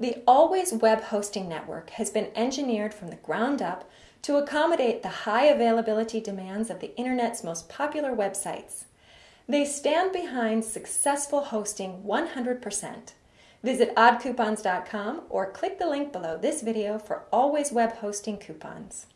The Always Web Hosting Network has been engineered from the ground up to accommodate the high availability demands of the Internet's most popular websites. They stand behind successful hosting 100%. Visit oddcoupons.com or click the link below this video for Always Web Hosting coupons.